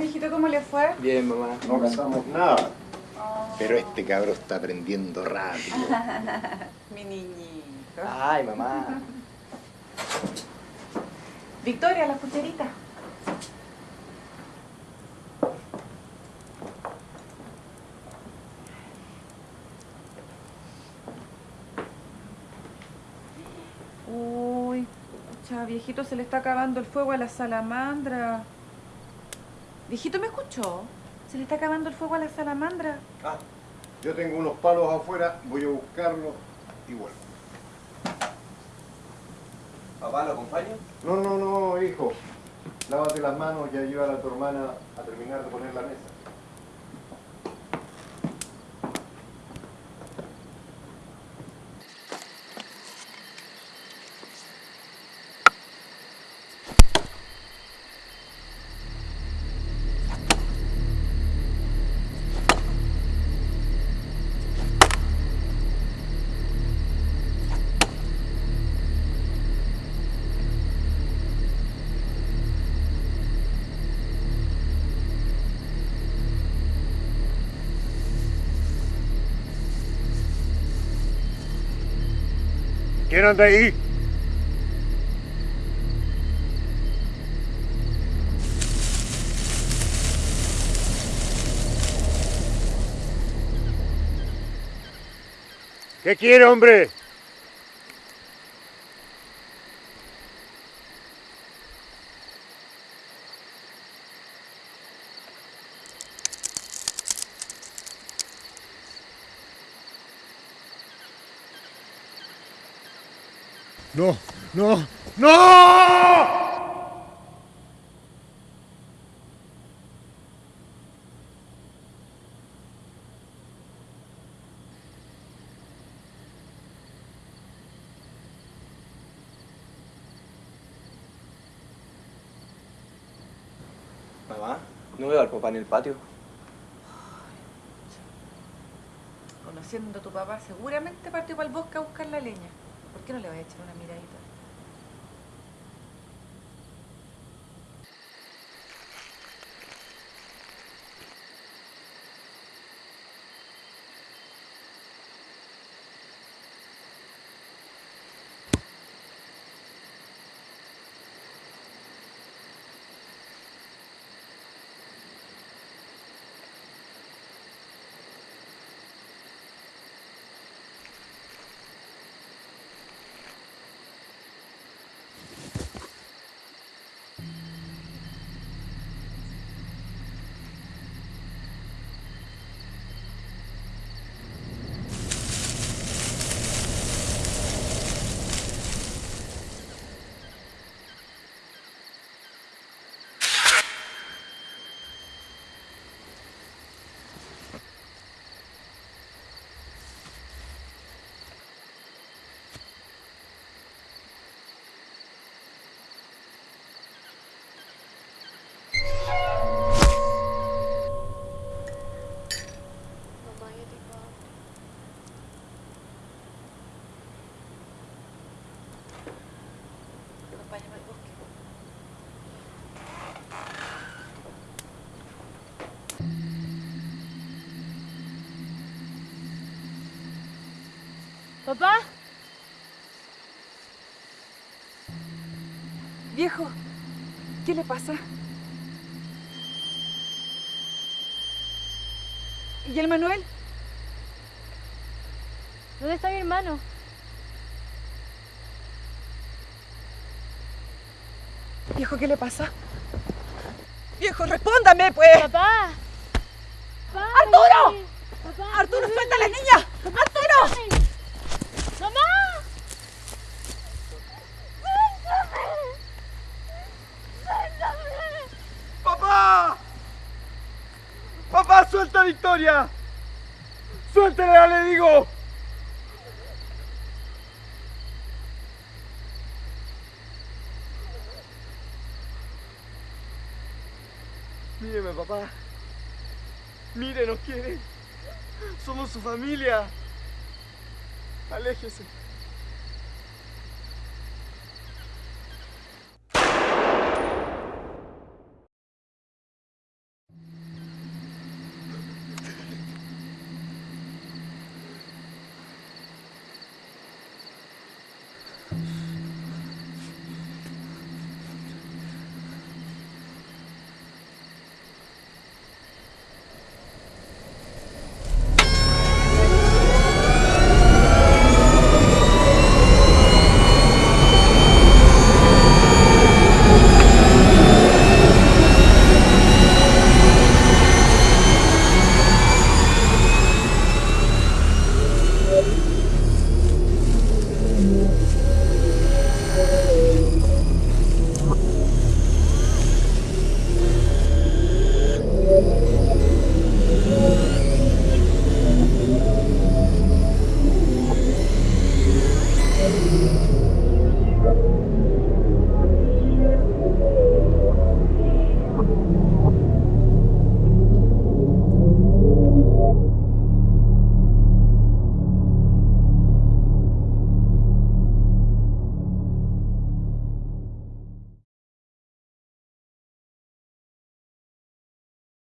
mijito, ¿cómo le fue? Bien, mamá. No casamos nada. Oh. Pero este cabrón está aprendiendo rápido. Mi niñito. Ay, mamá. Victoria, la cucharita. Uy, pucha, viejito, se le está acabando el fuego a la salamandra. Viejito, ¿me escuchó? Se le está acabando el fuego a la salamandra. Ah, yo tengo unos palos afuera, voy a buscarlos y vuelvo. ¿Papá lo acompaña? No, no, no, hijo. Lávate las manos y ayuda a tu hermana a terminar de poner la mesa. ¿Quién anda ahí? ¿Qué quiere, hombre? No, no, no. Mamá, no veo al papá en el patio. Conociendo a tu papá, seguramente partió para el bosque a buscar la leña. ¿Por qué no le voy a echar una miradita? Mamá, yo tengo hambre. Acompáñame al bosque. ¿Papá? Viejo, ¿qué le pasa? ¿Y el Manuel? ¿Dónde está mi hermano? Viejo, ¿qué le pasa? Viejo, respóndame, pues. ¡Papá! ¡Papá! ¡Arturo! ¡Papá! ¡Arturo, suelta a la niña! ¡Arturo! ¡Mamá! ¡Papá! ¡Papá, suelta a Victoria! ¡Suéltela, le digo! Míreme, papá. Mire, nos quiere. Somos su familia. Aléjese.